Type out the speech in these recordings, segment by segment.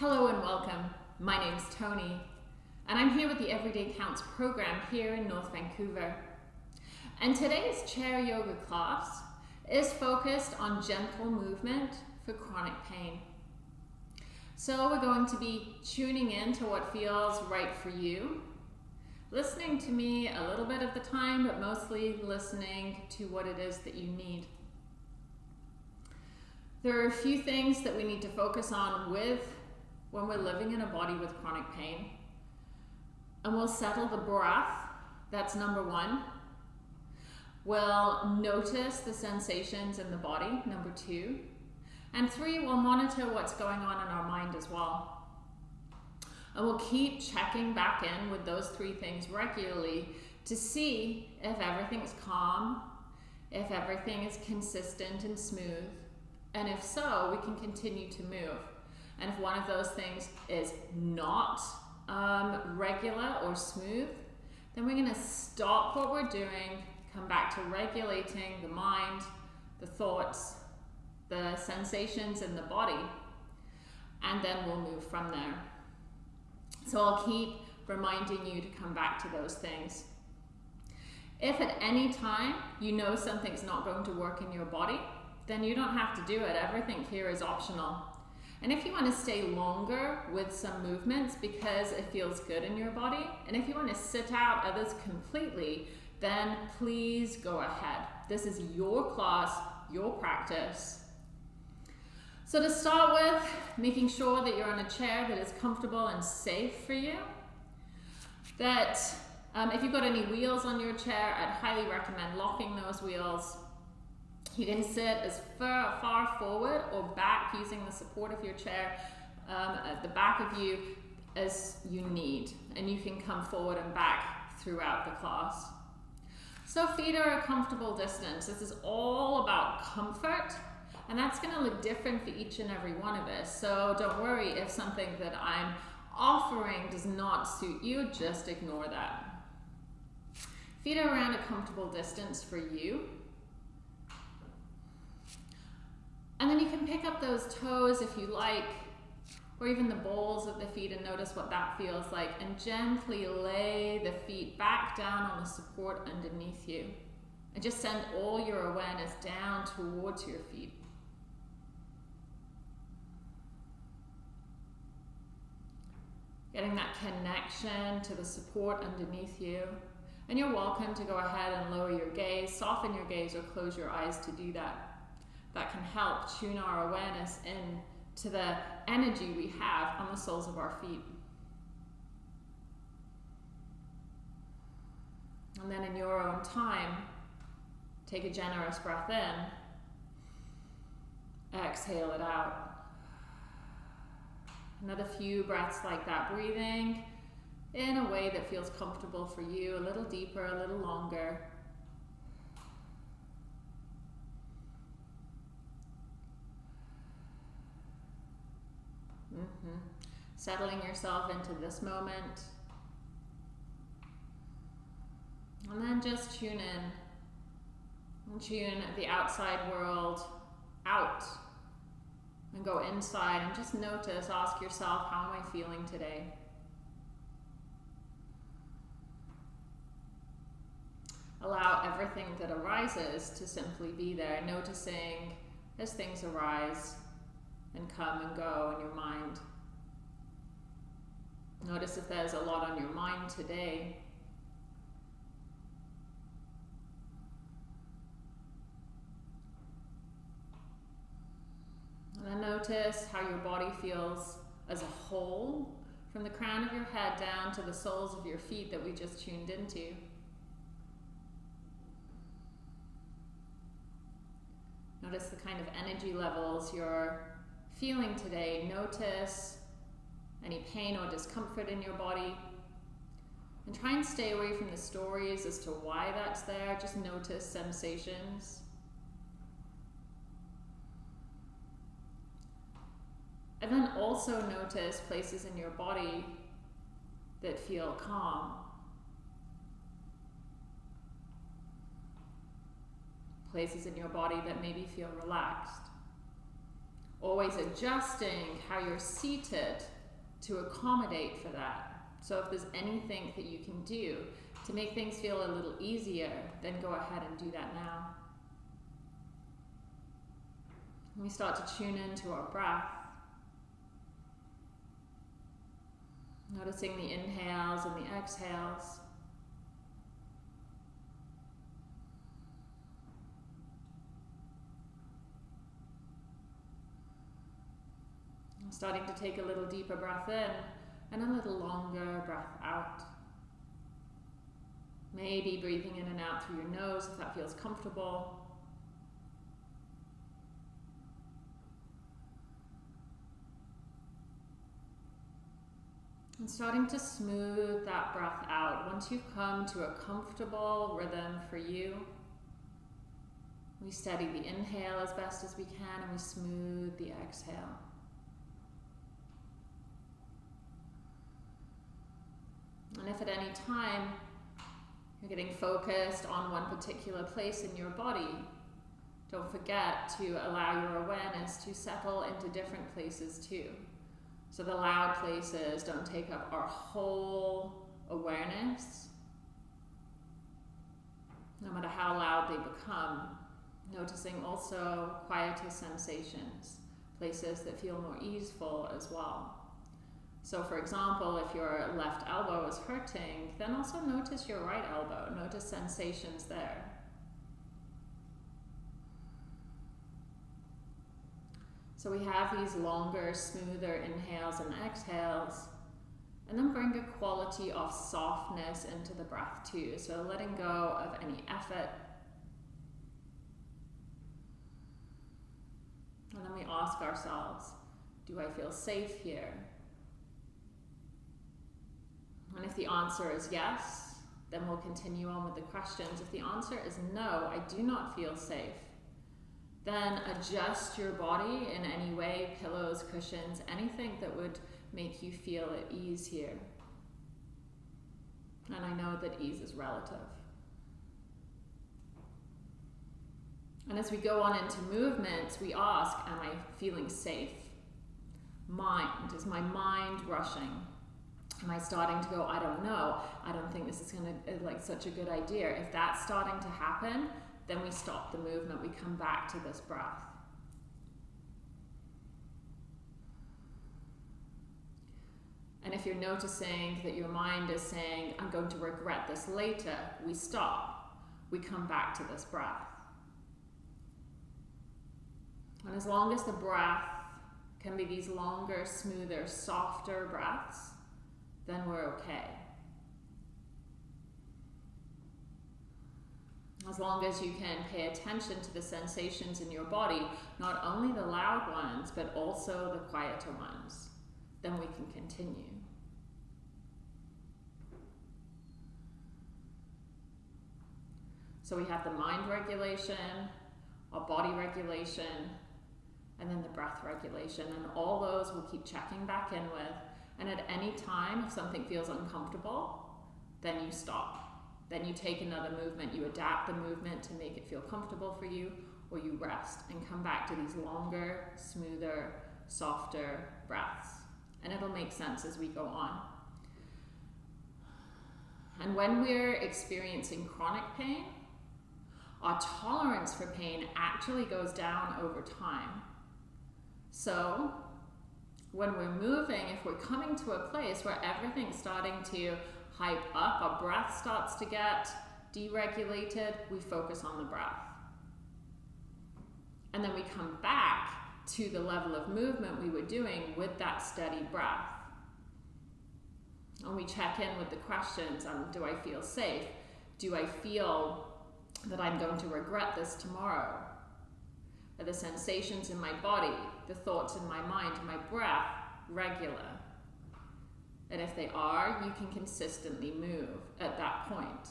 Hello and welcome. My name's Tony, and I'm here with the Everyday Counts program here in North Vancouver. And today's chair yoga class is focused on gentle movement for chronic pain. So we're going to be tuning in to what feels right for you, listening to me a little bit of the time, but mostly listening to what it is that you need. There are a few things that we need to focus on with when we're living in a body with chronic pain. And we'll settle the breath, that's number one. We'll notice the sensations in the body, number two. And three, we'll monitor what's going on in our mind as well. And we'll keep checking back in with those three things regularly to see if everything's calm, if everything is consistent and smooth, and if so, we can continue to move. And if one of those things is not um, regular or smooth, then we're going to stop what we're doing, come back to regulating the mind, the thoughts, the sensations in the body, and then we'll move from there. So I'll keep reminding you to come back to those things. If at any time you know something's not going to work in your body, then you don't have to do it. Everything here is optional. And if you want to stay longer with some movements because it feels good in your body, and if you want to sit out others completely, then please go ahead. This is your class, your practice. So to start with, making sure that you're on a chair that is comfortable and safe for you. That um, if you've got any wheels on your chair, I'd highly recommend locking those wheels you can sit as far, far forward or back using the support of your chair um, at the back of you as you need. And you can come forward and back throughout the class. So feet are a comfortable distance. This is all about comfort and that's going to look different for each and every one of us. So don't worry if something that I'm offering does not suit you, just ignore that. Feet are around a comfortable distance for you. And then you can pick up those toes if you like, or even the balls of the feet and notice what that feels like. And gently lay the feet back down on the support underneath you. And just send all your awareness down towards your feet. Getting that connection to the support underneath you. And you're welcome to go ahead and lower your gaze, soften your gaze, or close your eyes to do that that can help tune our awareness in to the energy we have on the soles of our feet. And then in your own time, take a generous breath in, exhale it out. Another few breaths like that, breathing in a way that feels comfortable for you, a little deeper, a little longer. Mm-hmm. Settling yourself into this moment. And then just tune in. And tune the outside world out. And go inside and just notice, ask yourself, how am I feeling today? Allow everything that arises to simply be there, noticing as things arise and come and go in your mind. Notice if there's a lot on your mind today. And then notice how your body feels as a whole, from the crown of your head down to the soles of your feet that we just tuned into. Notice the kind of energy levels you're feeling today. Notice any pain or discomfort in your body. And try and stay away from the stories as to why that's there. Just notice sensations. And then also notice places in your body that feel calm. Places in your body that maybe feel relaxed Always adjusting how you're seated to accommodate for that. So if there's anything that you can do to make things feel a little easier, then go ahead and do that now. we start to tune into our breath. Noticing the inhales and the exhales. Starting to take a little deeper breath in and a little longer breath out. Maybe breathing in and out through your nose if that feels comfortable. And starting to smooth that breath out. Once you've come to a comfortable rhythm for you, we steady the inhale as best as we can and we smooth the exhale. And if at any time you're getting focused on one particular place in your body, don't forget to allow your awareness to settle into different places too. So the loud places don't take up our whole awareness, no matter how loud they become. Noticing also quieter sensations, places that feel more easeful as well. So for example, if your left elbow is hurting, then also notice your right elbow. Notice sensations there. So we have these longer, smoother inhales and exhales. And then bring a quality of softness into the breath too. So letting go of any effort. And then we ask ourselves, do I feel safe here? And if the answer is yes, then we'll continue on with the questions. If the answer is no, I do not feel safe, then adjust your body in any way, pillows, cushions, anything that would make you feel at ease here. And I know that ease is relative. And as we go on into movements, we ask, am I feeling safe? Mind, is my mind rushing? Am I starting to go, I don't know, I don't think this is going to, uh, like, such a good idea. If that's starting to happen, then we stop the movement, we come back to this breath. And if you're noticing that your mind is saying, I'm going to regret this later, we stop. We come back to this breath. And as long as the breath can be these longer, smoother, softer breaths, then we're okay. As long as you can pay attention to the sensations in your body, not only the loud ones, but also the quieter ones, then we can continue. So we have the mind regulation, our body regulation, and then the breath regulation. And all those we'll keep checking back in with and at any time, if something feels uncomfortable, then you stop. Then you take another movement, you adapt the movement to make it feel comfortable for you, or you rest and come back to these longer, smoother, softer breaths. And it'll make sense as we go on. And when we're experiencing chronic pain, our tolerance for pain actually goes down over time. So when we're moving, if we're coming to a place where everything's starting to hype up, our breath starts to get deregulated, we focus on the breath. And then we come back to the level of movement we were doing with that steady breath. And we check in with the questions um, do I feel safe? Do I feel that I'm going to regret this tomorrow? Are the sensations in my body, the thoughts in my mind, my breath regular? And if they are, you can consistently move at that point.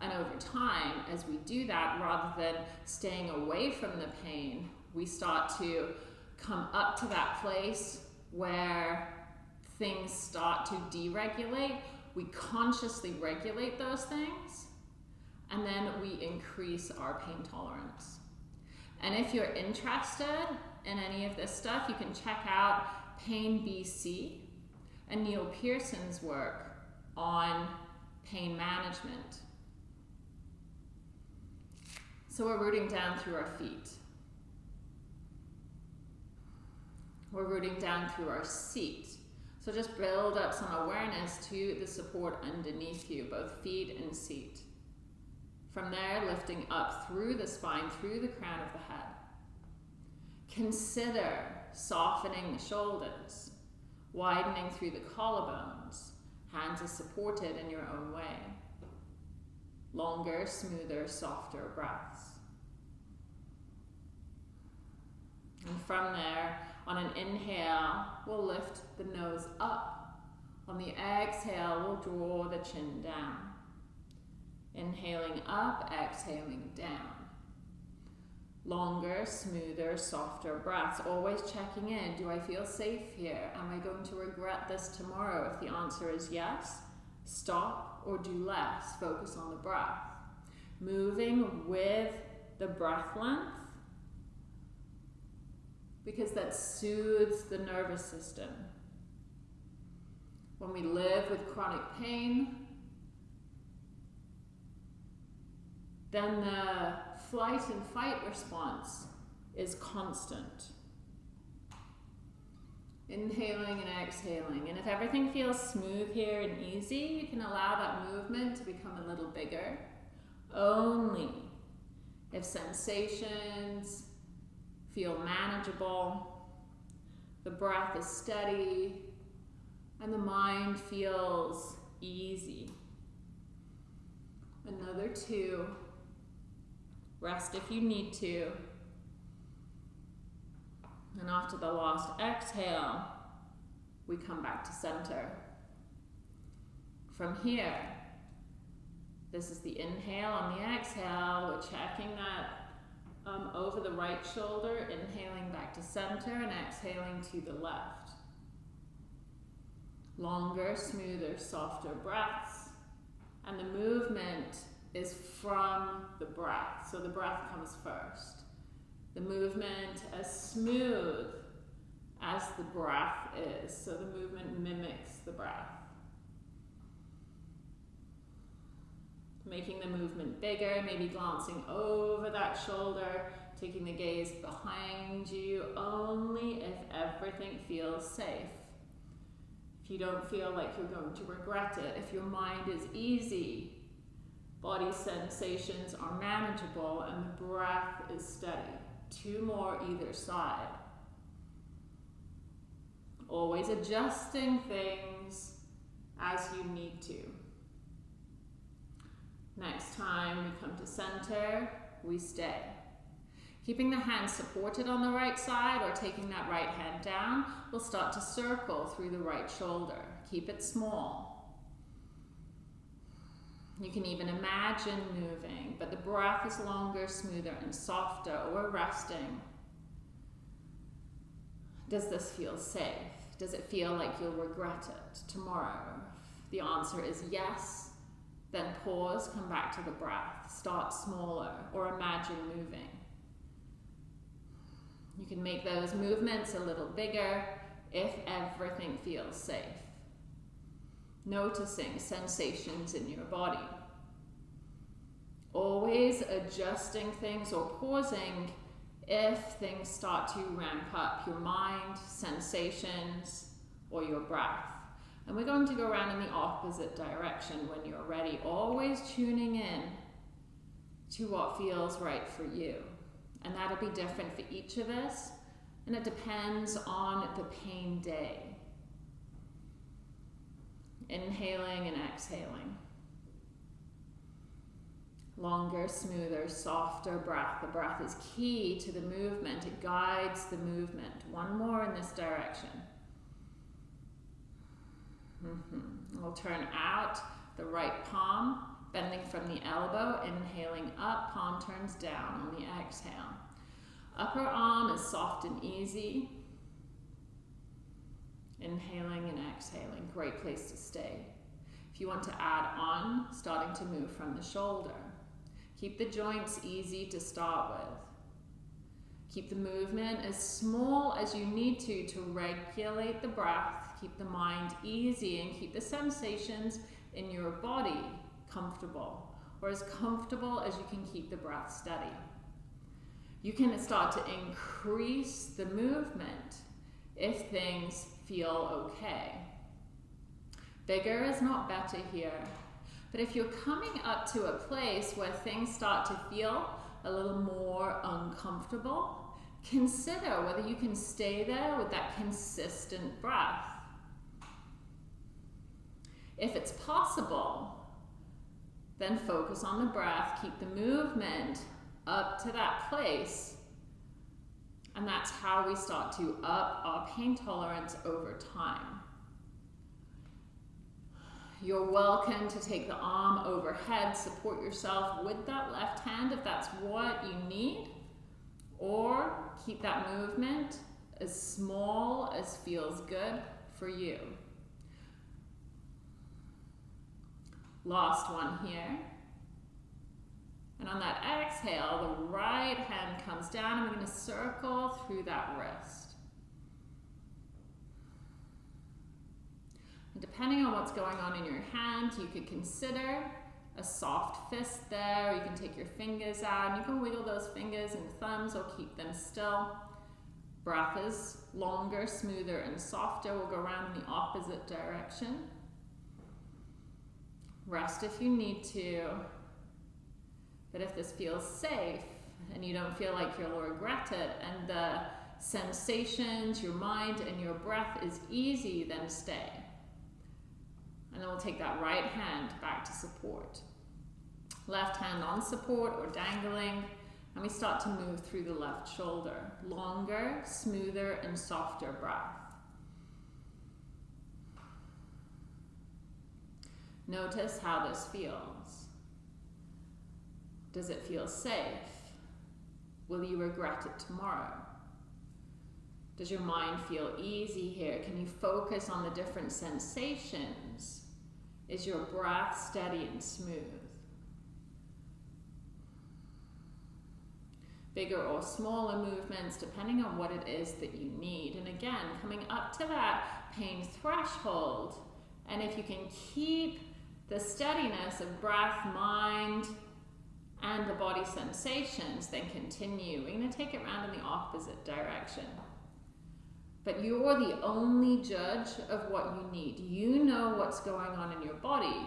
And over time, as we do that, rather than staying away from the pain, we start to come up to that place where things start to deregulate. We consciously regulate those things, and then we increase our pain tolerance. And if you're interested, in any of this stuff, you can check out Pain BC and Neil Pearson's work on pain management. So we're rooting down through our feet. We're rooting down through our seat. So just build up some awareness to the support underneath you, both feet and seat. From there, lifting up through the spine, through the crown of the head. Consider softening the shoulders, widening through the collarbones. Hands are supported in your own way. Longer, smoother, softer breaths. And from there, on an inhale, we'll lift the nose up. On the exhale, we'll draw the chin down. Inhaling up, exhaling down. Longer, smoother, softer breaths. Always checking in. Do I feel safe here? Am I going to regret this tomorrow? If the answer is yes, stop or do less. Focus on the breath. Moving with the breath length because that soothes the nervous system. When we live with chronic pain, then the flight and fight response is constant. Inhaling and exhaling. And if everything feels smooth here and easy, you can allow that movement to become a little bigger. Only if sensations feel manageable, the breath is steady, and the mind feels easy. Another two. Rest if you need to. And after the last exhale, we come back to center. From here, this is the inhale. On the exhale, we're checking that um, over the right shoulder, inhaling back to center and exhaling to the left. Longer, smoother, softer breaths. And the movement is from the breath. So the breath comes first. The movement as smooth as the breath is. So the movement mimics the breath. Making the movement bigger, maybe glancing over that shoulder, taking the gaze behind you, only if everything feels safe. If you don't feel like you're going to regret it, if your mind is easy, Body sensations are manageable and the breath is steady. Two more either side. Always adjusting things as you need to. Next time we come to center, we stay. Keeping the hands supported on the right side or taking that right hand down, we'll start to circle through the right shoulder. Keep it small. You can even imagine moving, but the breath is longer, smoother, and softer, or resting. Does this feel safe? Does it feel like you'll regret it tomorrow? the answer is yes, then pause, come back to the breath. Start smaller or imagine moving. You can make those movements a little bigger if everything feels safe noticing sensations in your body. Always adjusting things or pausing if things start to ramp up your mind, sensations, or your breath. And we're going to go around in the opposite direction when you're ready, always tuning in to what feels right for you. And that'll be different for each of us, and it depends on the pain day. Inhaling and exhaling. Longer, smoother, softer breath. The breath is key to the movement. It guides the movement. One more in this direction. Mm -hmm. We'll turn out the right palm, bending from the elbow, inhaling up, palm turns down on the exhale. Upper arm is soft and easy. Inhaling and exhaling, great place to stay. If you want to add on, starting to move from the shoulder. Keep the joints easy to start with. Keep the movement as small as you need to to regulate the breath, keep the mind easy, and keep the sensations in your body comfortable, or as comfortable as you can keep the breath steady. You can start to increase the movement if things feel okay. Bigger is not better here. But if you're coming up to a place where things start to feel a little more uncomfortable, consider whether you can stay there with that consistent breath. If it's possible, then focus on the breath, keep the movement up to that place. And that's how we start to up our pain tolerance over time. You're welcome to take the arm overhead, support yourself with that left hand if that's what you need, or keep that movement as small as feels good for you. Last one here. And on that exhale, the right hand comes down and we're going to circle through that wrist. And depending on what's going on in your hand, you could consider a soft fist there. You can take your fingers out and you can wiggle those fingers and thumbs or keep them still. Breath is longer, smoother, and softer. We'll go around in the opposite direction. Rest if you need to. But if this feels safe and you don't feel like you'll regret it and the sensations, your mind, and your breath is easy, then stay. And then we'll take that right hand back to support. Left hand on support or dangling. And we start to move through the left shoulder. Longer, smoother, and softer breath. Notice how this feels. Does it feel safe? Will you regret it tomorrow? Does your mind feel easy here? Can you focus on the different sensations? Is your breath steady and smooth? Bigger or smaller movements, depending on what it is that you need. And again, coming up to that pain threshold. And if you can keep the steadiness of breath, mind, and the body sensations, then continue. We're going to take it around in the opposite direction. But you're the only judge of what you need. You know what's going on in your body.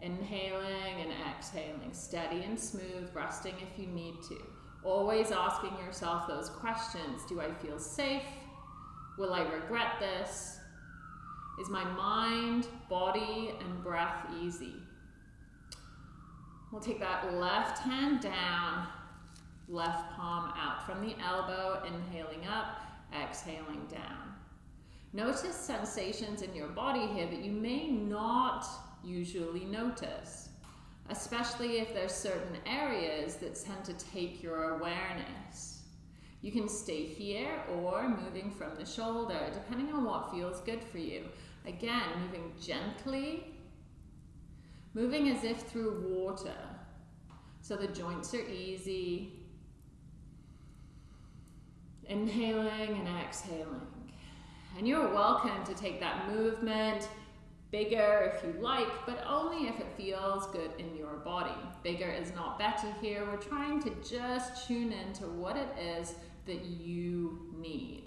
Inhaling and exhaling, steady and smooth, resting if you need to. Always asking yourself those questions. Do I feel safe? Will I regret this? Is my mind, body, and breath easy? We'll take that left hand down, left palm out from the elbow, inhaling up, exhaling down. Notice sensations in your body here that you may not usually notice, especially if there's certain areas that tend to take your awareness. You can stay here or moving from the shoulder, depending on what feels good for you. Again, moving gently moving as if through water. So the joints are easy. Inhaling and exhaling. And you're welcome to take that movement bigger if you like, but only if it feels good in your body. Bigger is not better here. We're trying to just tune into what it is that you need.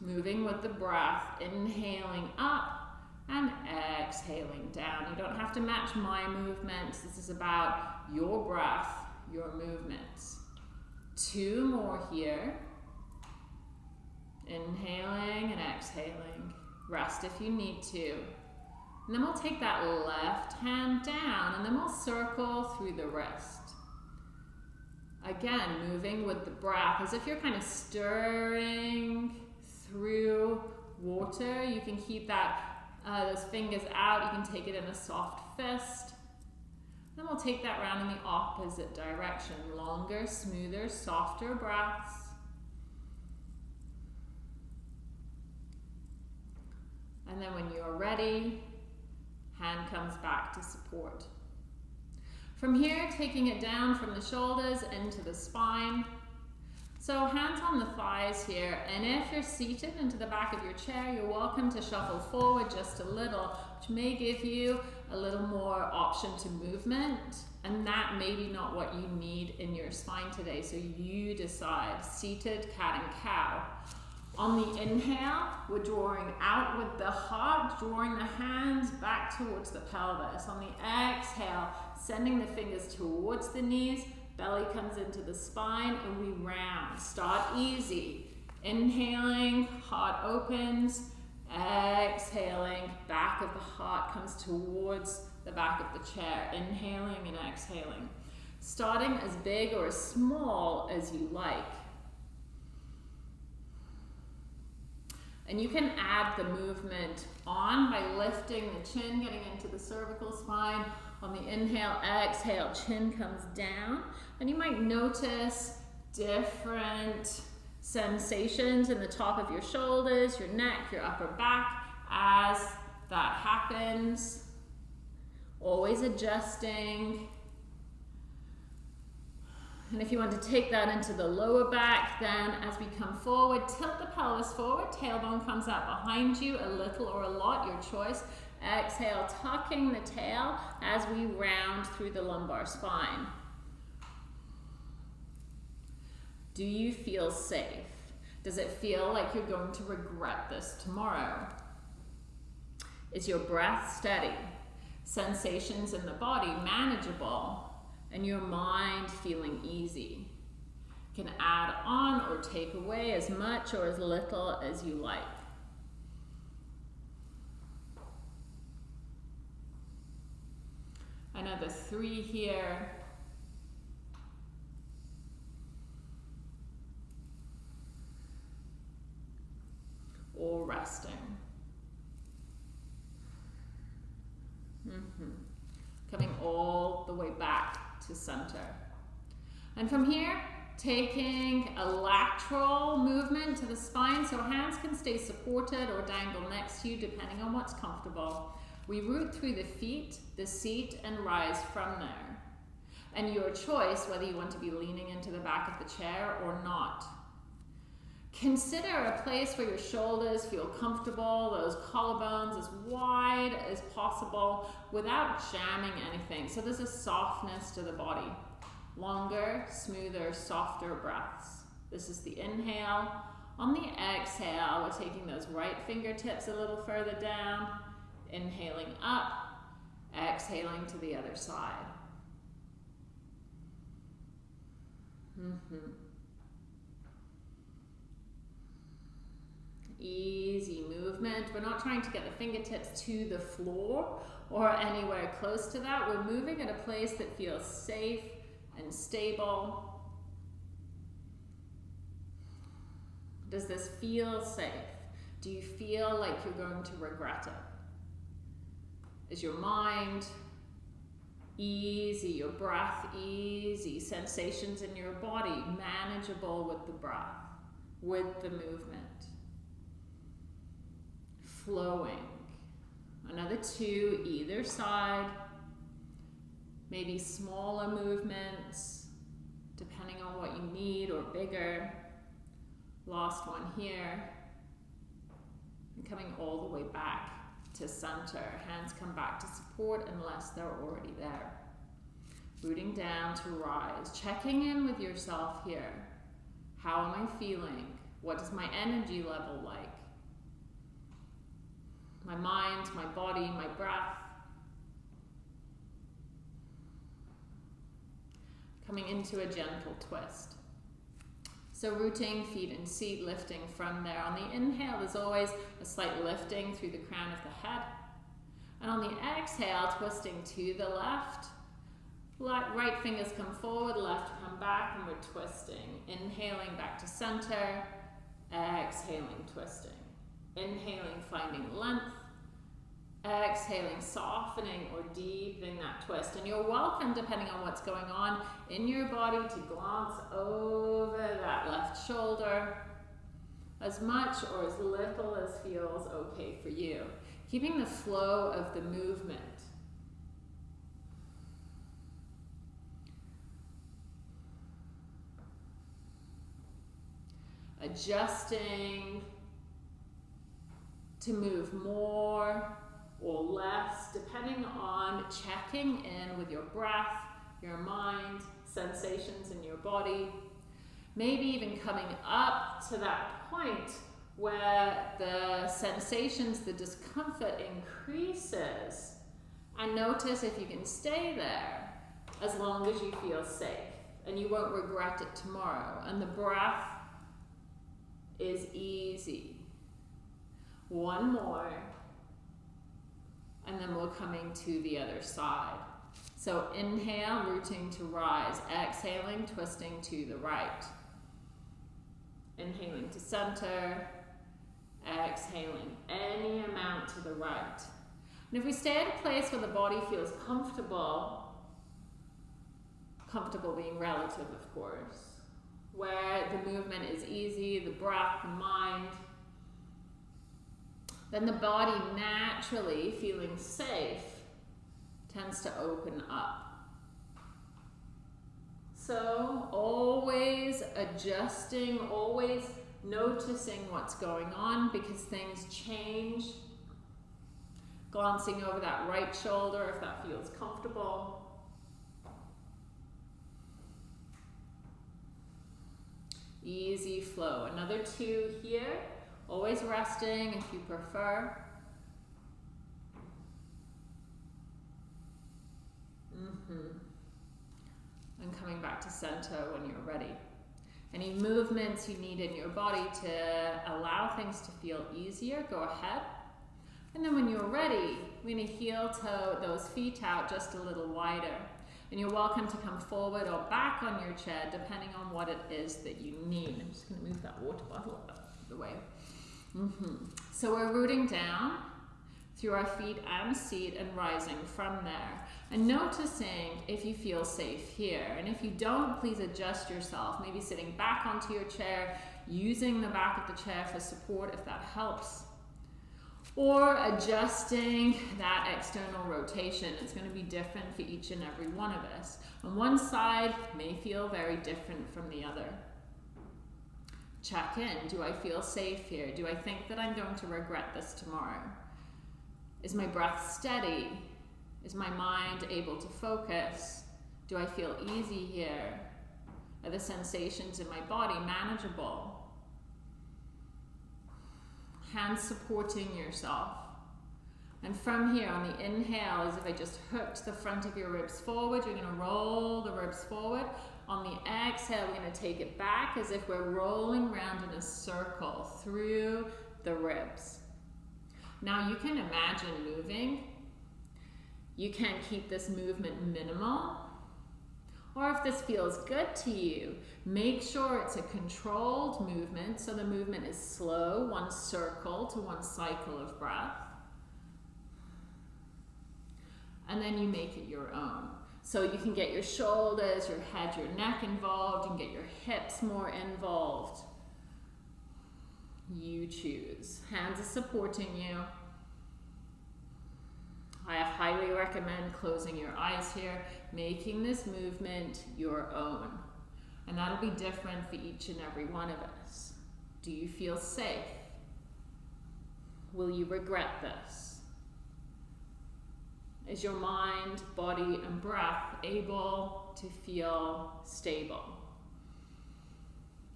Moving with the breath, inhaling up and exhaling down. You don't have to match my movements. This is about your breath, your movements. Two more here. Inhaling and exhaling. Rest if you need to. And then we'll take that left hand down and then we'll circle through the wrist. Again, moving with the breath as if you're kind of stirring through water. You can keep that uh, those fingers out. You can take it in a soft fist. Then we'll take that round in the opposite direction. Longer, smoother, softer breaths. And then when you're ready, hand comes back to support. From here, taking it down from the shoulders into the spine. So hands on the thighs here, and if you're seated into the back of your chair, you're welcome to shuffle forward just a little, which may give you a little more option to movement, and that may be not what you need in your spine today, so you decide. Seated cat and cow. On the inhale, we're drawing out with the heart, drawing the hands back towards the pelvis. On the exhale, sending the fingers towards the knees, belly comes into the spine, and we round. Start easy. Inhaling, heart opens. Exhaling, back of the heart comes towards the back of the chair. Inhaling and exhaling. Starting as big or as small as you like. And you can add the movement on by lifting the chin, getting into the cervical spine. On the inhale, exhale, chin comes down. And you might notice different sensations in the top of your shoulders, your neck, your upper back as that happens. Always adjusting. And if you want to take that into the lower back, then as we come forward, tilt the pelvis forward, tailbone comes out behind you, a little or a lot, your choice. Exhale, tucking the tail as we round through the lumbar spine. Do you feel safe? Does it feel like you're going to regret this tomorrow? Is your breath steady? Sensations in the body manageable? and your mind feeling easy. can add on or take away as much or as little as you like. Another three here. Or resting. Mm -hmm. Coming all the way back to center. And from here, taking a lateral movement to the spine so hands can stay supported or dangle next to you depending on what's comfortable. We root through the feet, the seat, and rise from there. And your choice whether you want to be leaning into the back of the chair or not. Consider a place where your shoulders feel comfortable, those collarbones as wide as possible without jamming anything. So there's a softness to the body. Longer, smoother, softer breaths. This is the inhale. On the exhale, we're taking those right fingertips a little further down, inhaling up, exhaling to the other side. Mm -hmm. Easy movement. We're not trying to get the fingertips to the floor or anywhere close to that. We're moving at a place that feels safe and stable. Does this feel safe? Do you feel like you're going to regret it? Is your mind easy, your breath easy, sensations in your body manageable with the breath, with the movement? Flowing. Another two either side. Maybe smaller movements, depending on what you need, or bigger. Last one here. And coming all the way back to center. Hands come back to support unless they're already there. Rooting down to rise. Checking in with yourself here. How am I feeling? What is my energy level like? My mind, my body, my breath. Coming into a gentle twist. So rooting, feet and seat, lifting from there. On the inhale, there's always a slight lifting through the crown of the head. And on the exhale, twisting to the left. Right fingers come forward, left come back, and we're twisting. Inhaling back to center, exhaling, twisting. Inhaling, finding length. Exhaling, softening or deepening that twist. And you're welcome, depending on what's going on in your body, to glance over that left shoulder as much or as little as feels okay for you. Keeping the flow of the movement. Adjusting to move more or less, depending on checking in with your breath, your mind, sensations in your body. Maybe even coming up to that point where the sensations, the discomfort increases. And notice if you can stay there as long as you feel safe and you won't regret it tomorrow. And the breath is easy. One more. And then we're coming to the other side. So inhale, rooting to rise. Exhaling, twisting to the right. Inhaling to center. Exhaling any amount to the right. And if we stay at a place where the body feels comfortable, comfortable being relative, of course, where the movement is easy, the breath, the mind, then the body naturally feeling safe tends to open up. So always adjusting, always noticing what's going on because things change. Glancing over that right shoulder if that feels comfortable. Easy flow. Another two here. Always resting if you prefer. Mm -hmm. And coming back to center when you're ready. Any movements you need in your body to allow things to feel easier, go ahead. And then when you're ready, we're going to heel toe those feet out just a little wider. And you're welcome to come forward or back on your chair, depending on what it is that you need. I'm just going to move that water bottle out of the way. Mm -hmm. So we're rooting down through our feet and seat and rising from there. And noticing if you feel safe here. And if you don't, please adjust yourself. Maybe sitting back onto your chair, using the back of the chair for support if that helps. Or adjusting that external rotation. It's going to be different for each and every one of us. And one side may feel very different from the other check in. Do I feel safe here? Do I think that I'm going to regret this tomorrow? Is my breath steady? Is my mind able to focus? Do I feel easy here? Are the sensations in my body manageable? Hands supporting yourself. And from here, on the inhale, as if I just hooked the front of your ribs forward, you're going to roll the ribs forward. On the exhale, we're going to take it back as if we're rolling around in a circle through the ribs. Now you can imagine moving. You can keep this movement minimal. Or if this feels good to you, make sure it's a controlled movement so the movement is slow, one circle to one cycle of breath. And then you make it your own. So you can get your shoulders, your head, your neck involved. Can get your hips more involved. You choose. Hands are supporting you. I highly recommend closing your eyes here, making this movement your own. And that'll be different for each and every one of us. Do you feel safe? Will you regret this? Is your mind, body, and breath able to feel stable?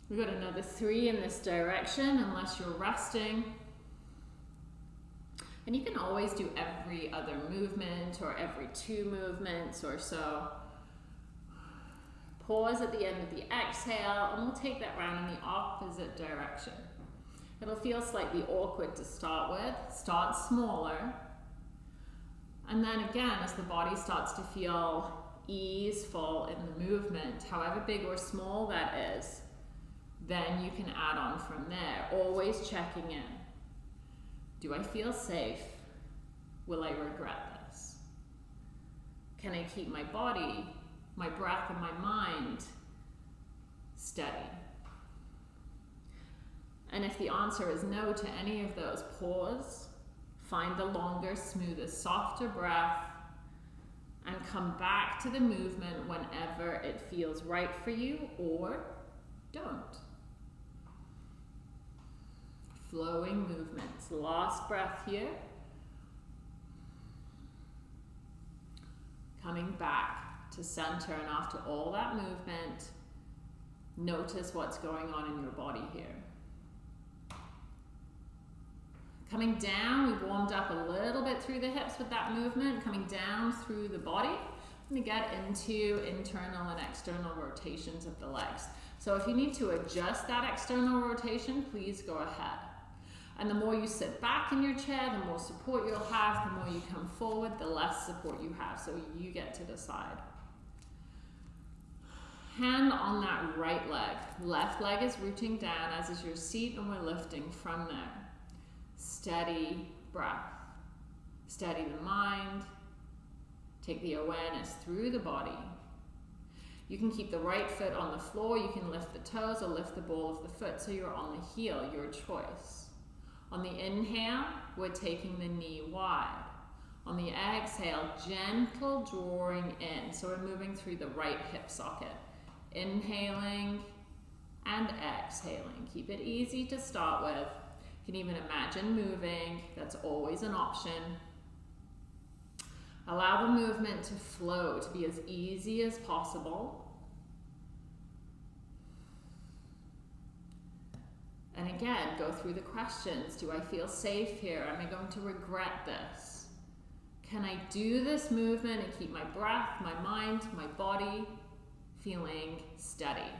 We've got another three in this direction, unless you're resting. And you can always do every other movement or every two movements or so. Pause at the end of the exhale, and we'll take that round in the opposite direction. It'll feel slightly awkward to start with. Start smaller, and then again, as the body starts to feel easeful in the movement, however big or small that is, then you can add on from there. Always checking in. Do I feel safe? Will I regret this? Can I keep my body, my breath, and my mind steady? And if the answer is no to any of those, pause Find the longer, smoother, softer breath and come back to the movement whenever it feels right for you or don't. flowing movements. Last breath here. Coming back to center, and after all that movement, notice what's going on in your body here. Coming down, we warmed up a little bit through the hips with that movement, coming down through the body. Going to get into internal and external rotations of the legs. So if you need to adjust that external rotation, please go ahead. And the more you sit back in your chair, the more support you'll have. The more you come forward, the less support you have. So you get to decide. Hand on that right leg. Left leg is rooting down, as is your seat, and we're lifting from there. Steady breath. Steady the mind. Take the awareness through the body. You can keep the right foot on the floor. You can lift the toes or lift the ball of the foot so you're on the heel, your choice. On the inhale, we're taking the knee wide. On the exhale, gentle drawing in. So we're moving through the right hip socket. Inhaling and exhaling. Keep it easy to start with. Can even imagine moving. That's always an option. Allow the movement to flow, to be as easy as possible. And again, go through the questions. Do I feel safe here? Am I going to regret this? Can I do this movement and keep my breath, my mind, my body feeling steady?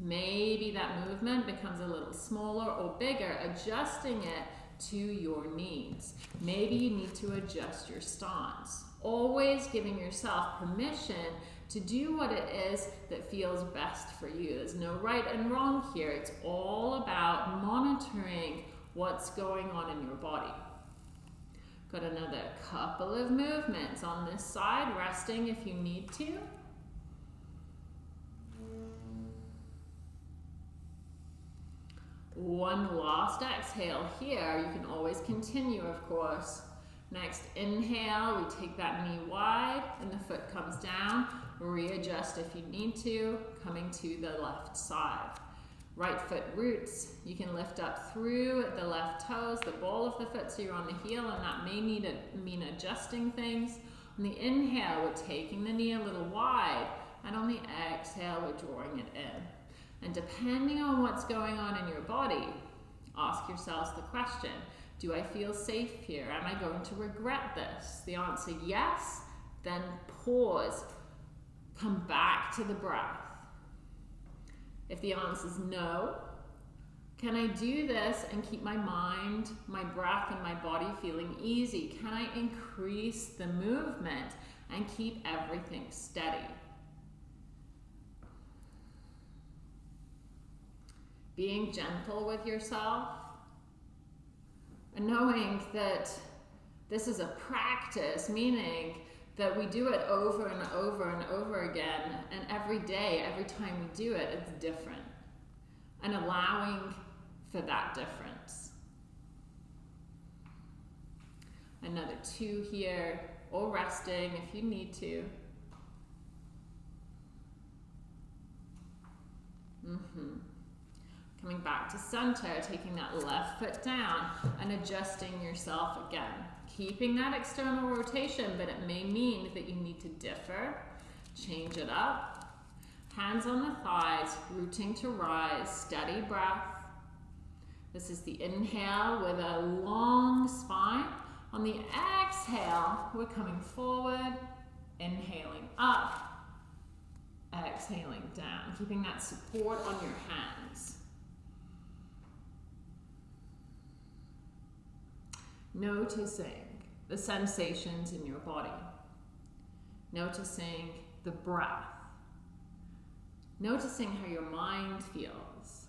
Maybe that movement becomes a little smaller or bigger, adjusting it to your needs. Maybe you need to adjust your stance. Always giving yourself permission to do what it is that feels best for you. There's no right and wrong here. It's all about monitoring what's going on in your body. Got another couple of movements on this side, resting if you need to. One last exhale here. You can always continue, of course. Next inhale, we take that knee wide and the foot comes down. Readjust if you need to, coming to the left side. Right foot roots, you can lift up through the left toes, the ball of the foot so you're on the heel and that may need to mean adjusting things. On the inhale, we're taking the knee a little wide and on the exhale, we're drawing it in. And depending on what's going on in your body, ask yourselves the question, do I feel safe here? Am I going to regret this? The answer yes, then pause, come back to the breath. If the answer is no, can I do this and keep my mind, my breath, and my body feeling easy? Can I increase the movement and keep everything steady? Being gentle with yourself and knowing that this is a practice, meaning that we do it over and over and over again, and every day, every time we do it, it's different. And allowing for that difference. Another two here, or resting if you need to. Mm-hmm. Coming back to center, taking that left foot down and adjusting yourself again. Keeping that external rotation, but it may mean that you need to differ, change it up. Hands on the thighs, rooting to rise, steady breath. This is the inhale with a long spine. On the exhale, we're coming forward, inhaling up, exhaling down, keeping that support on your hands. Noticing the sensations in your body. Noticing the breath. Noticing how your mind feels.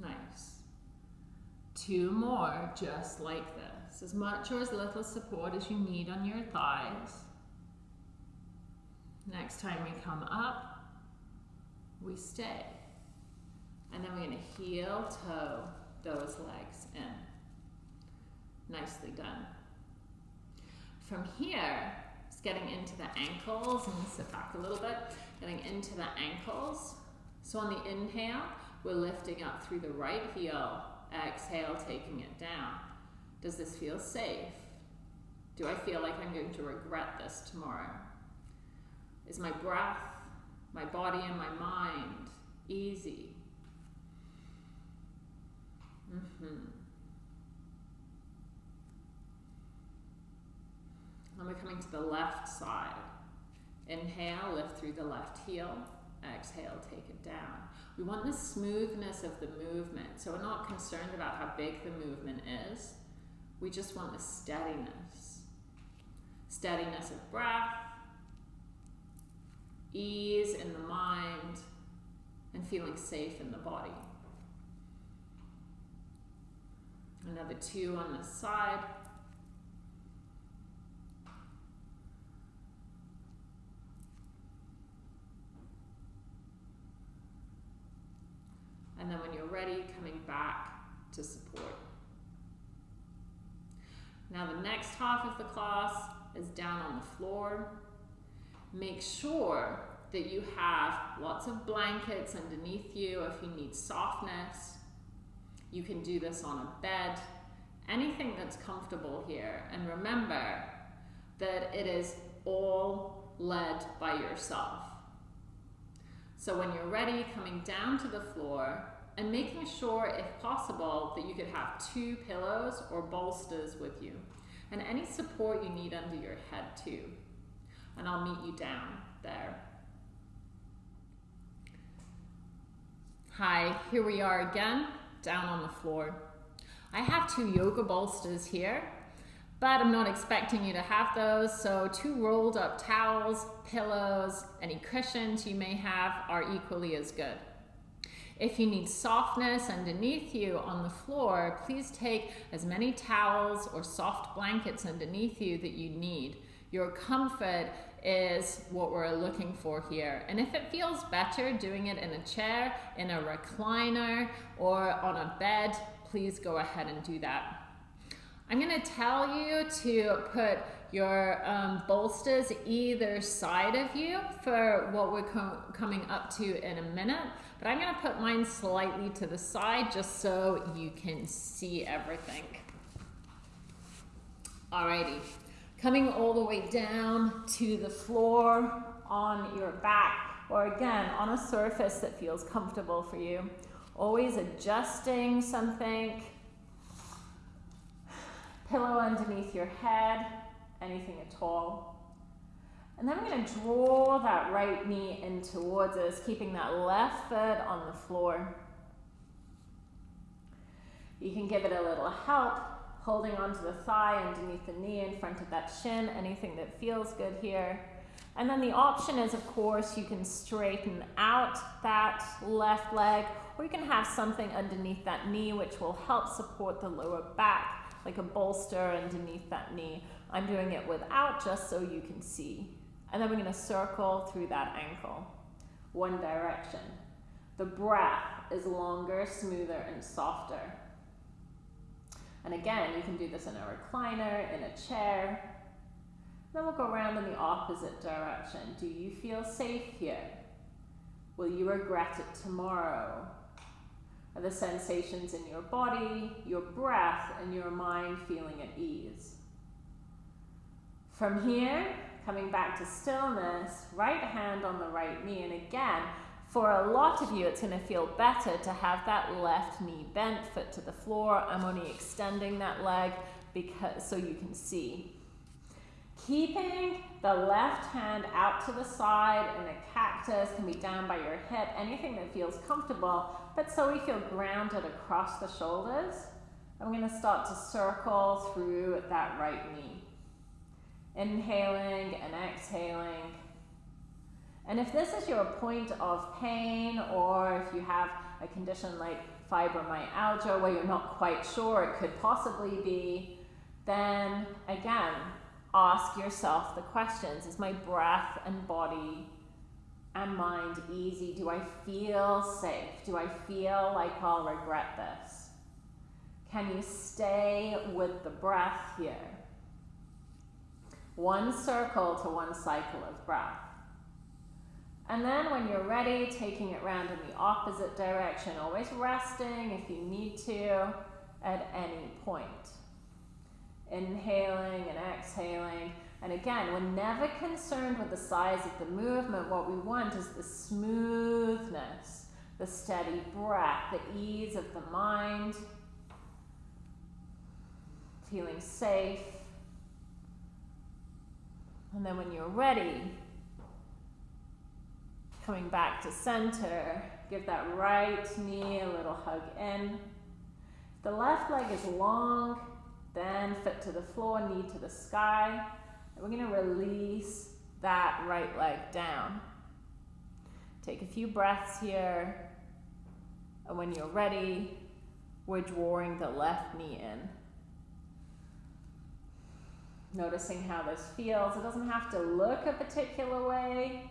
Nice. Two more just like this. As much or as little support as you need on your thighs. Next time we come up, we stay. And then we're going to heel toe those legs in. Nicely done. From here, let's getting into the ankles and sit back a little bit, getting into the ankles. So on the inhale, we're lifting up through the right heel. Exhale, taking it down. Does this feel safe? Do I feel like I'm going to regret this tomorrow? Is my breath, my body, and my mind easy? Mm-hmm. And we're coming to the left side. Inhale, lift through the left heel. Exhale, take it down. We want the smoothness of the movement. So we're not concerned about how big the movement is. We just want the steadiness. Steadiness of breath, ease in the mind, and feeling safe in the body. Another two on the side. And then when you're ready, coming back to support. Now the next half of the class is down on the floor. Make sure that you have lots of blankets underneath you if you need softness. You can do this on a bed, anything that's comfortable here. And remember that it is all led by yourself. So when you're ready, coming down to the floor and making sure, if possible, that you could have two pillows or bolsters with you and any support you need under your head too. And I'll meet you down there. Hi, here we are again, down on the floor. I have two yoga bolsters here but I'm not expecting you to have those. So two rolled up towels, pillows, any cushions you may have are equally as good. If you need softness underneath you on the floor, please take as many towels or soft blankets underneath you that you need. Your comfort is what we're looking for here. And if it feels better doing it in a chair, in a recliner, or on a bed, please go ahead and do that. I'm going to tell you to put your um, bolsters either side of you for what we're co coming up to in a minute. But I'm going to put mine slightly to the side just so you can see everything. Alrighty, coming all the way down to the floor on your back or again on a surface that feels comfortable for you. Always adjusting something pillow underneath your head, anything at all. And then we're going to draw that right knee in towards us, keeping that left foot on the floor. You can give it a little help, holding onto the thigh underneath the knee in front of that shin, anything that feels good here. And then the option is, of course, you can straighten out that left leg, or you can have something underneath that knee, which will help support the lower back like a bolster underneath that knee. I'm doing it without just so you can see. And then we're going to circle through that ankle, one direction. The breath is longer, smoother, and softer. And again, you can do this in a recliner, in a chair. Then we'll go around in the opposite direction. Do you feel safe here? Will you regret it tomorrow? are the sensations in your body, your breath, and your mind feeling at ease. From here, coming back to stillness, right hand on the right knee, and again, for a lot of you, it's going to feel better to have that left knee bent, foot to the floor. I'm only extending that leg because so you can see. Keeping the left hand out to the side in a cactus can be down by your hip, anything that feels comfortable, but so we feel grounded across the shoulders. I'm going to start to circle through that right knee. Inhaling and exhaling. And if this is your point of pain or if you have a condition like fibromyalgia where you're not quite sure it could possibly be, then again, ask yourself the questions Is my breath and body and mind easy? Do I feel safe? Do I feel like I'll regret this? Can you stay with the breath here? One circle to one cycle of breath. And then when you're ready, taking it round in the opposite direction, always resting if you need to at any point. Inhaling and exhaling. And again, we're never concerned with the size of the movement. What we want is the smoothness, the steady breath, the ease of the mind, feeling safe. And then when you're ready, coming back to center, give that right knee a little hug in. The left leg is long, then foot to the floor, knee to the sky. And we're going to release that right leg down. Take a few breaths here. And when you're ready, we're drawing the left knee in. Noticing how this feels. It doesn't have to look a particular way.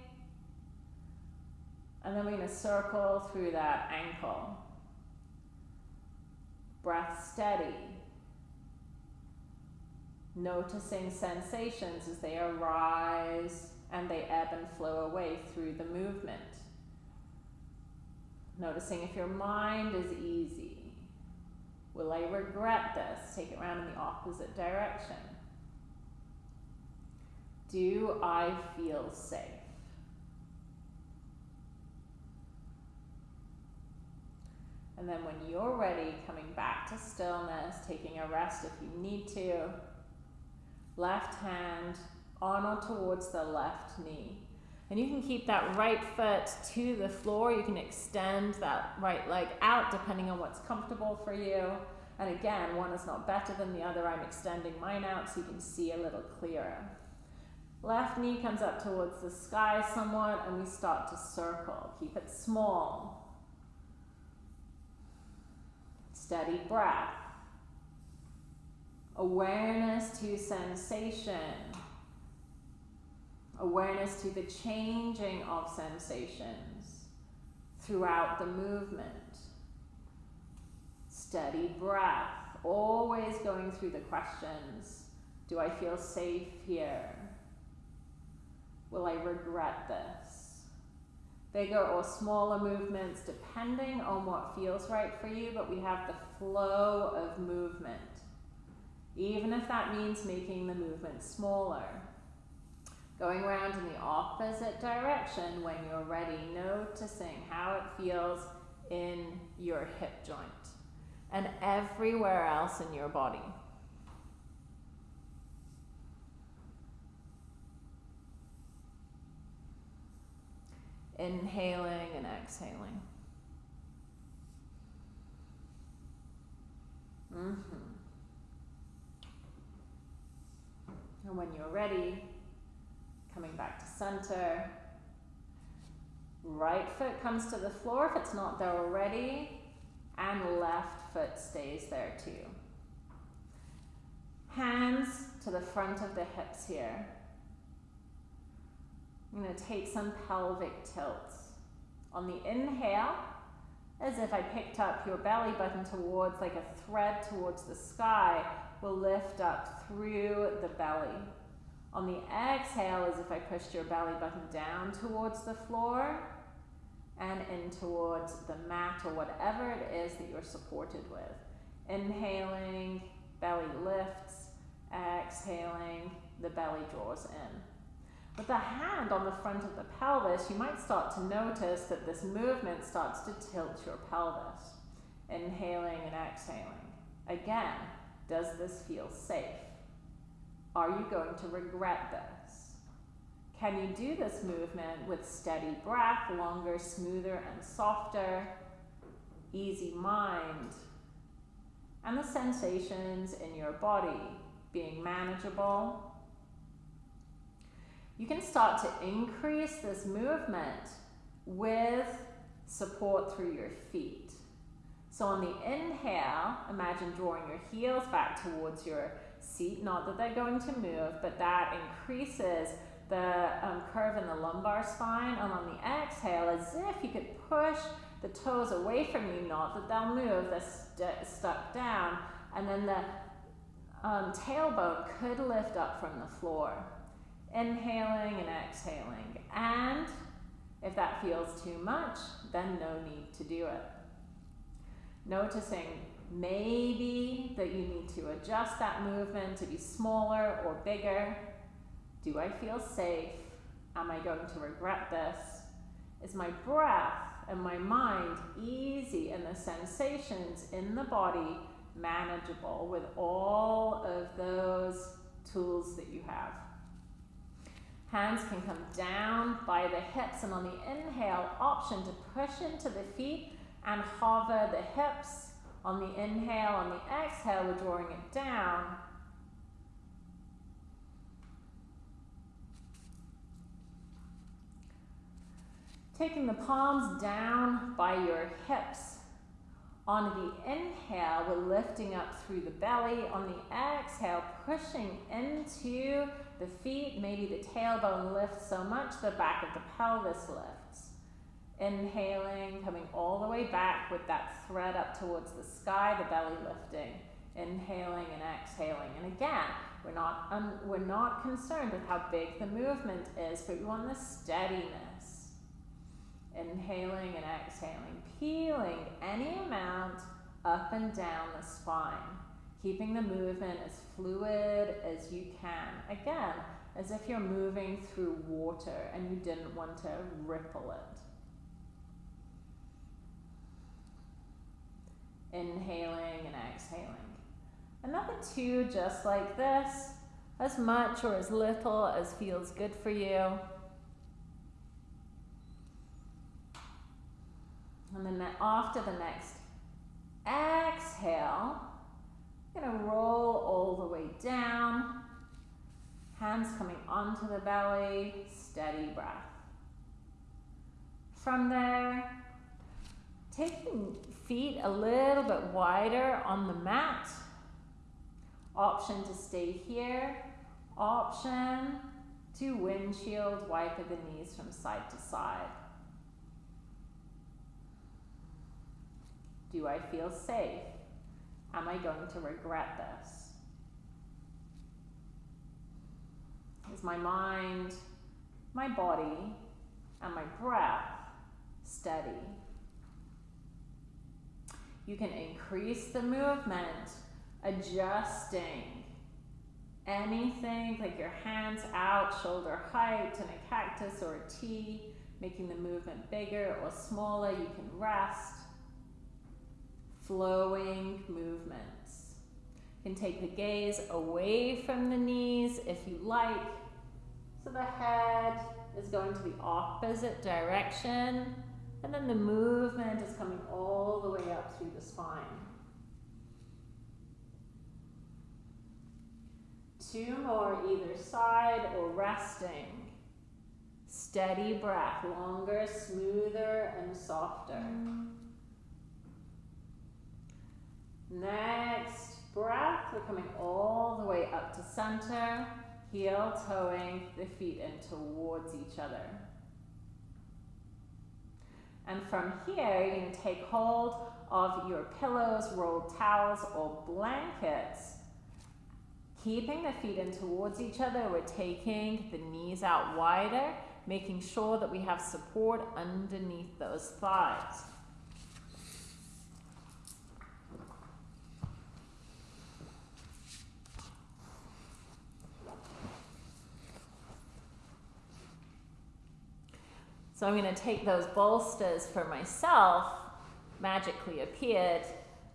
And then we're going to circle through that ankle. Breath steady. Noticing sensations as they arise and they ebb and flow away through the movement. Noticing if your mind is easy. Will I regret this? Take it around in the opposite direction. Do I feel safe? And then when you're ready, coming back to stillness, taking a rest if you need to. Left hand on or towards the left knee. And you can keep that right foot to the floor. You can extend that right leg out depending on what's comfortable for you. And again, one is not better than the other. I'm extending mine out so you can see a little clearer. Left knee comes up towards the sky somewhat and we start to circle. Keep it small. Steady breath. Awareness to sensation. Awareness to the changing of sensations throughout the movement. Steady breath. Always going through the questions. Do I feel safe here? Will I regret this? Bigger or smaller movements depending on what feels right for you, but we have the flow of movement. Even if that means making the movement smaller. Going around in the opposite direction when you're ready, noticing how it feels in your hip joint and everywhere else in your body. Inhaling and exhaling. Mm-hmm. And when you're ready, coming back to center. Right foot comes to the floor if it's not there already, and left foot stays there too. Hands to the front of the hips here. I'm going to take some pelvic tilts. On the inhale, as if I picked up your belly button towards, like a thread towards the sky, will lift up through the belly. On the exhale, as if I pushed your belly button down towards the floor and in towards the mat or whatever it is that you're supported with. Inhaling, belly lifts, exhaling, the belly draws in. With the hand on the front of the pelvis, you might start to notice that this movement starts to tilt your pelvis. Inhaling and exhaling. Again, does this feel safe? Are you going to regret this? Can you do this movement with steady breath, longer, smoother, and softer, easy mind, and the sensations in your body being manageable you can start to increase this movement with support through your feet. So on the inhale, imagine drawing your heels back towards your seat. Not that they're going to move, but that increases the um, curve in the lumbar spine. And on the exhale, as if you could push the toes away from you, not that they'll move, they're st stuck down. And then the um, tailbone could lift up from the floor. Inhaling and exhaling. And if that feels too much, then no need to do it. Noticing maybe that you need to adjust that movement to be smaller or bigger. Do I feel safe? Am I going to regret this? Is my breath and my mind easy and the sensations in the body manageable with all of those tools that you have? Hands can come down by the hips and on the inhale option to push into the feet and hover the hips. On the inhale, on the exhale, we're drawing it down. Taking the palms down by your hips. On the inhale, we're lifting up through the belly. On the exhale, pushing into the feet. Maybe the tailbone lifts so much the back of the pelvis lifts. Inhaling, coming all the way back with that thread up towards the sky, the belly lifting. Inhaling and exhaling. And again, we're not, um, we're not concerned with how big the movement is, but we want the steadiness. Inhaling and exhaling, peeling any amount up and down the spine, keeping the movement as fluid as you can. Again, as if you're moving through water and you didn't want to ripple it. Inhaling and exhaling. Another two just like this, as much or as little as feels good for you. And then after the next exhale, To roll all the way down. Hands coming onto the belly, steady breath. From there, taking feet a little bit wider on the mat. Option to stay here. Option to windshield wiper the knees from side to side. Do I feel safe? Am I going to regret this? Is my mind, my body, and my breath steady? You can increase the movement, adjusting anything like your hands out, shoulder height in a cactus or a T, making the movement bigger or smaller. You can rest flowing movements. You can take the gaze away from the knees if you like. So the head is going to the opposite direction. And then the movement is coming all the way up through the spine. Two more either side or resting. Steady breath, longer, smoother, and softer. Next breath, we're coming all the way up to center, heel toeing the feet in towards each other. And from here, going to take hold of your pillows, rolled towels, or blankets. Keeping the feet in towards each other, we're taking the knees out wider, making sure that we have support underneath those thighs. So I'm going to take those bolsters for myself, magically appeared.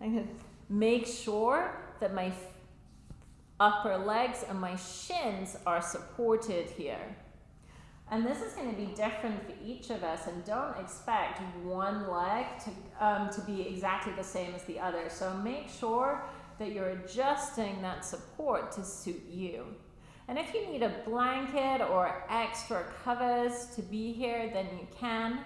I'm going to make sure that my upper legs and my shins are supported here. And this is going to be different for each of us and don't expect one leg to, um, to be exactly the same as the other. So make sure that you're adjusting that support to suit you. And if you need a blanket or extra covers to be here, then you can.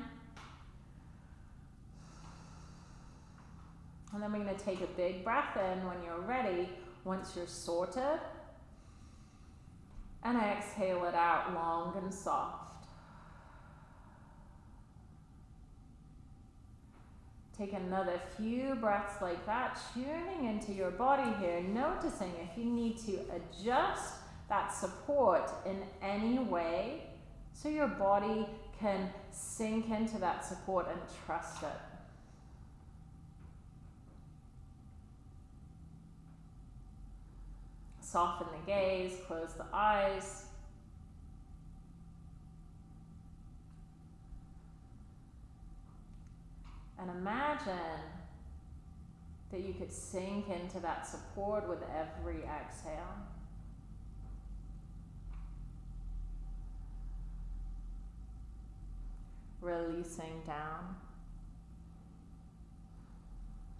And then we're going to take a big breath in when you're ready, once you're sorted. And exhale it out long and soft. Take another few breaths like that, tuning into your body here, noticing if you need to adjust that support in any way so your body can sink into that support and trust it. Soften the gaze, close the eyes. And imagine that you could sink into that support with every exhale. Releasing down.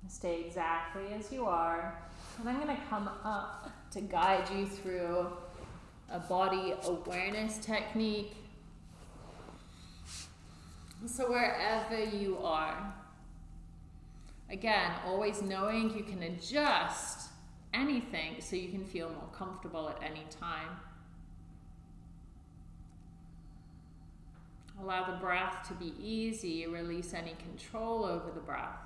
Stay exactly as you are. And I'm going to come up to guide you through a body awareness technique. So, wherever you are, again, always knowing you can adjust anything so you can feel more comfortable at any time. Allow the breath to be easy, release any control over the breath.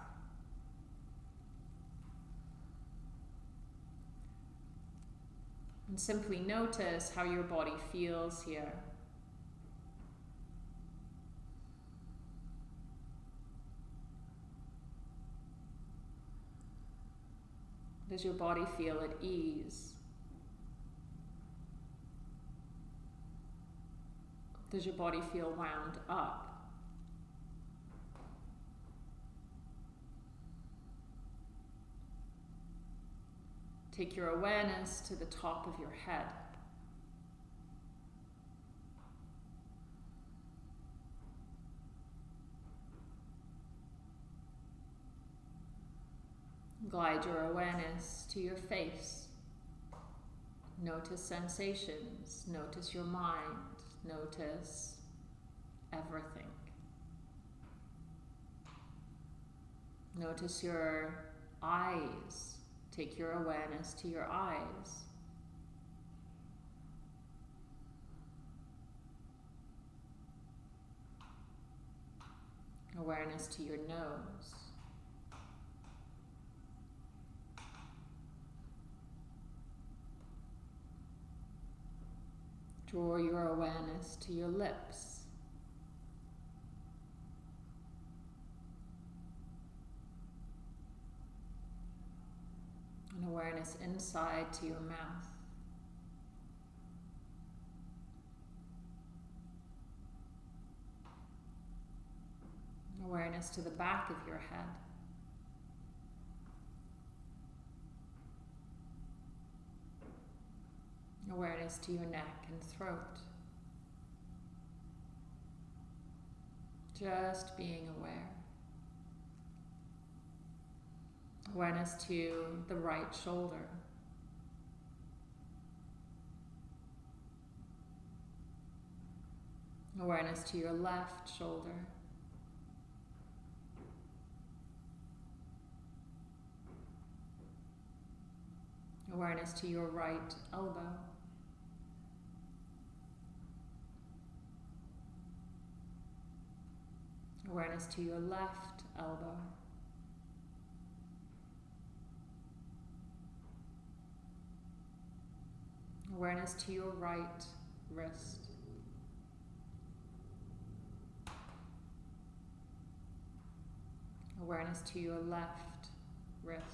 And simply notice how your body feels here. Does your body feel at ease? Does your body feel wound up? Take your awareness to the top of your head. Glide your awareness to your face. Notice sensations, notice your mind, notice everything. Notice your eyes. Take your awareness to your eyes. Awareness to your nose. Draw your awareness to your lips. And awareness inside to your mouth. Awareness to the back of your head. Awareness to your neck and throat. Just being aware. Awareness to the right shoulder. Awareness to your left shoulder. Awareness to your right elbow. Awareness to your left elbow. Awareness to your right wrist. Awareness to your left wrist.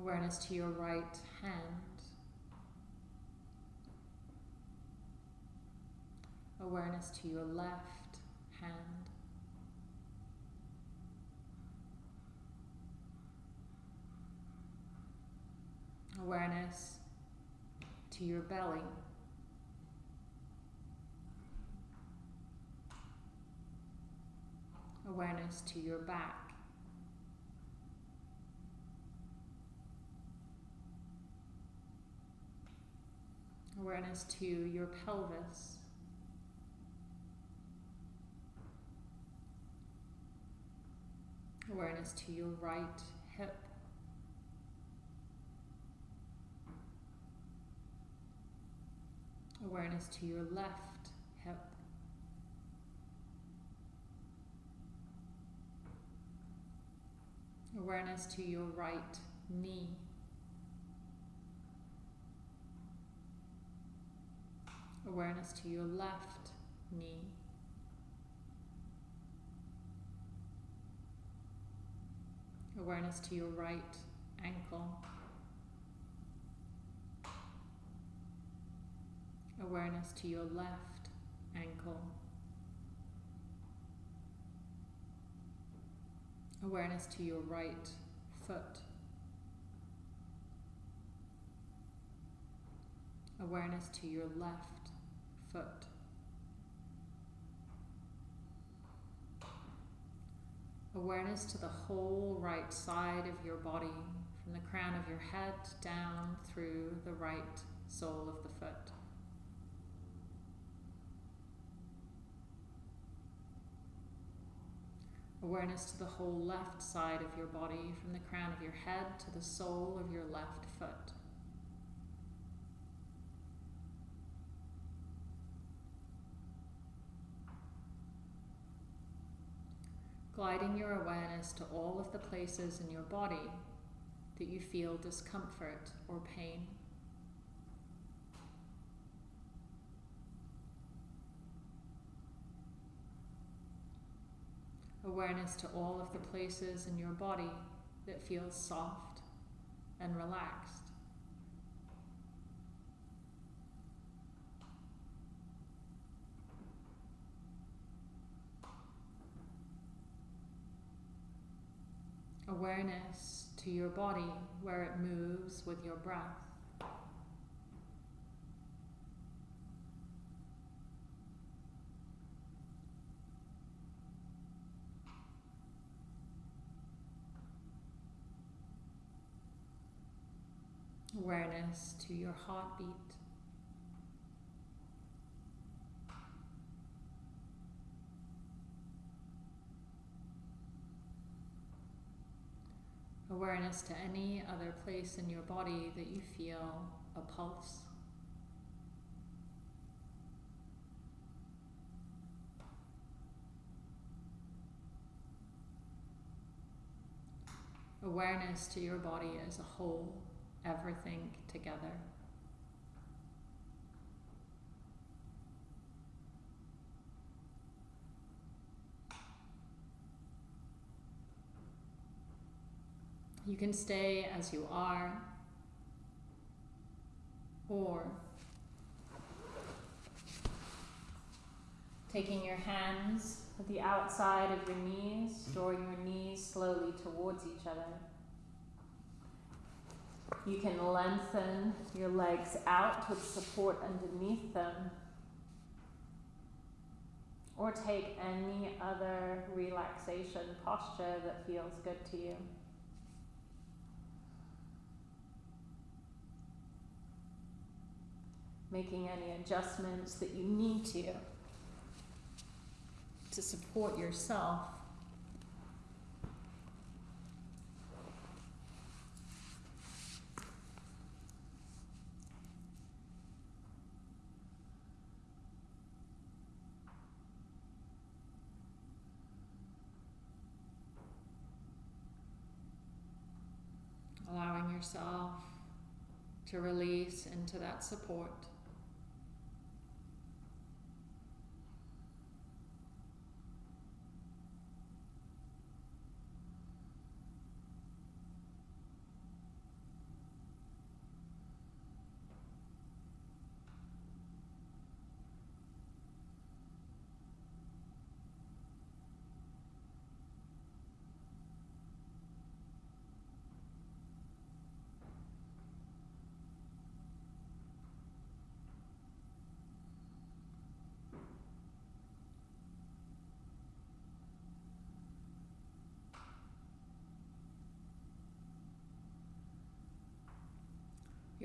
Awareness to your right hand. Awareness to your left hand. Awareness to your belly. Awareness to your back. Awareness to your pelvis. Awareness to your right hip. Awareness to your left hip. Awareness to your right knee. Awareness to your left knee. Awareness to your right ankle. Awareness to your left ankle. Awareness to your right foot. Awareness to your left foot. Awareness to the whole right side of your body, from the crown of your head down through the right sole of the foot. Awareness to the whole left side of your body, from the crown of your head to the sole of your left foot. Gliding your awareness to all of the places in your body that you feel discomfort or pain. awareness to all of the places in your body that feels soft and relaxed. Awareness to your body where it moves with your breath. awareness to your heartbeat. Awareness to any other place in your body that you feel a pulse. Awareness to your body as a whole everything together. You can stay as you are, or taking your hands at the outside of your knees, drawing your knees slowly towards each other. You can lengthen your legs out with support underneath them. Or take any other relaxation posture that feels good to you. Making any adjustments that you need to to support yourself allowing yourself to release into that support.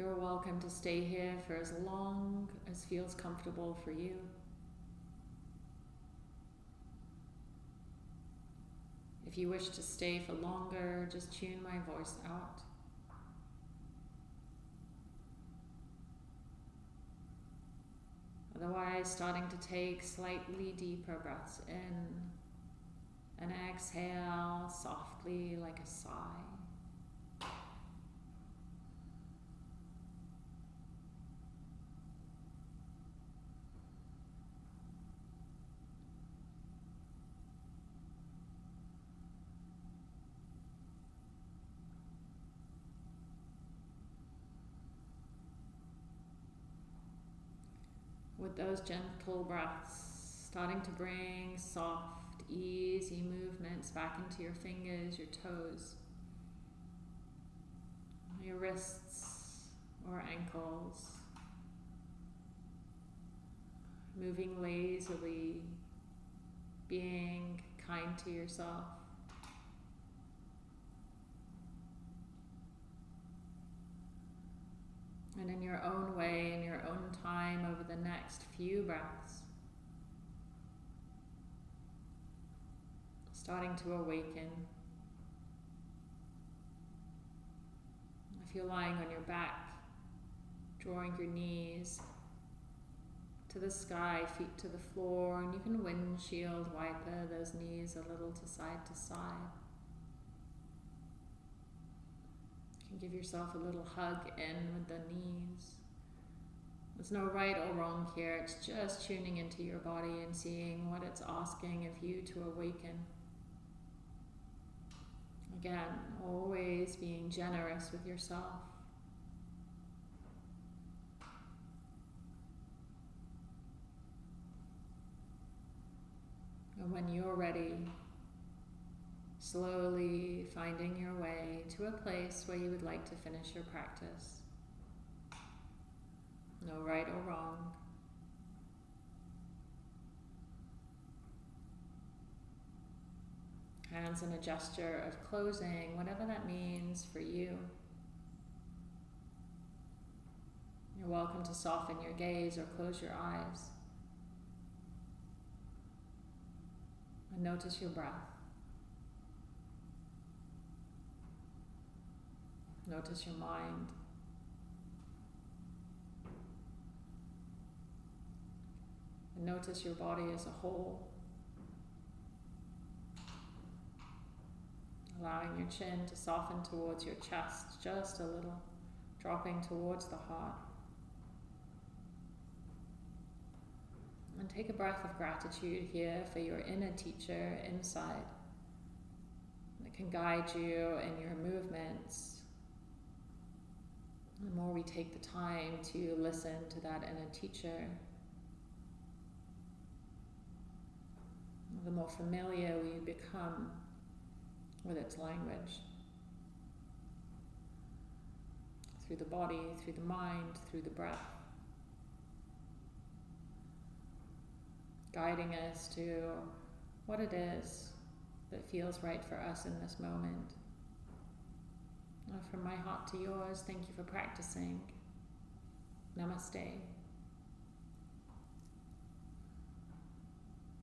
You're welcome to stay here for as long as feels comfortable for you. If you wish to stay for longer, just tune my voice out. Otherwise, starting to take slightly deeper breaths in And exhale softly like a sigh. Those gentle breaths, starting to bring soft, easy movements back into your fingers, your toes, your wrists or ankles, moving lazily, being kind to yourself. And in your own way, in your own time, over the next few breaths, starting to awaken. If you're lying on your back, drawing your knees to the sky, feet to the floor, and you can windshield wiper those knees a little to side to side. You can give yourself a little hug in with the knees. There's no right or wrong here, it's just tuning into your body and seeing what it's asking of you to awaken. Again, always being generous with yourself. And when you're ready, slowly finding your way to a place where you would like to finish your practice. No right or wrong. Hands in a gesture of closing, whatever that means for you. You're welcome to soften your gaze or close your eyes. And notice your breath. Notice your mind. And notice your body as a whole. Allowing your chin to soften towards your chest just a little, dropping towards the heart. And take a breath of gratitude here for your inner teacher inside that can guide you in your movements. The more we take the time to listen to that inner teacher, the more familiar we become with its language. Through the body, through the mind, through the breath. Guiding us to what it is that feels right for us in this moment. From my heart to yours, thank you for practicing. Namaste.